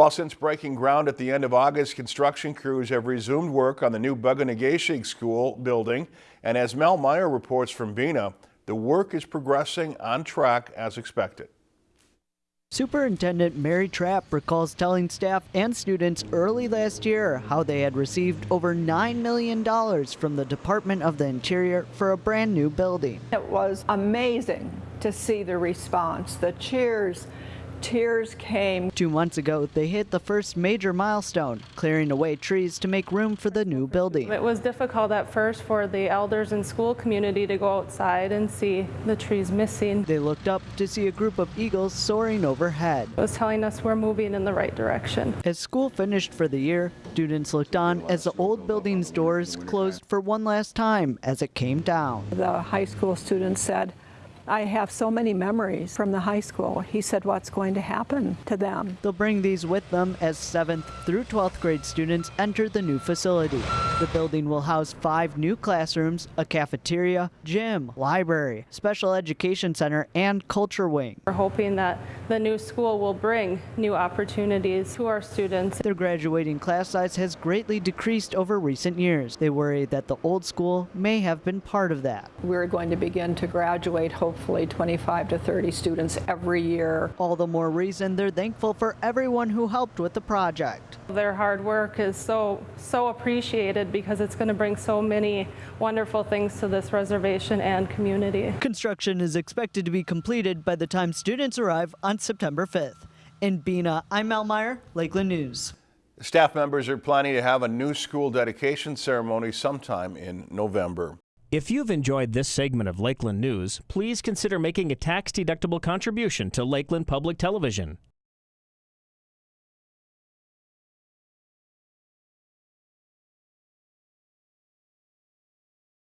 While since breaking ground at the end of August, construction crews have resumed work on the new Bug-O-Nay-Ge-Shig School building. And as Mel Meyer reports from Bena, the work is progressing on track as expected. Superintendent Mary Trapp recalls telling staff and students early last year how they had received over $9 million from the Department of the Interior for a brand new building. It was amazing to see the response, the cheers, tears came. Two months ago, they hit the first major milestone, clearing away trees to make room for the new building. It was difficult at first for the elders and school community to go outside and see the trees missing. They looked up to see a group of eagles soaring overhead. It was telling us we're moving in the right direction. As school finished for the year, students looked on as the old building's doors closed for one last time as it came down. The high school students said, I have so many memories from the high school. He said what's going to happen to them. They'll bring these with them as 7th through 12th grade students enter the new facility. The building will house five new classrooms, a cafeteria, gym, library, special education center, and culture wing. We're hoping that the new school will bring new opportunities to our students. Their graduating class size has greatly decreased over recent years. They worry that the old school may have been part of that. We're going to begin to graduate hopefully hopefully 25 to 30 students every year. All the more reason they're thankful for everyone who helped with the project. Their hard work is so, so appreciated because it's going to bring so many wonderful things to this reservation and community. Construction is expected to be completed by the time students arrive on September 5th. In Bena, I'm Mel Meyer, Lakeland News. Staff members are planning to have a new school dedication ceremony sometime in November. If you've enjoyed this segment of Lakeland News, please consider making a tax-deductible contribution to Lakeland Public Television.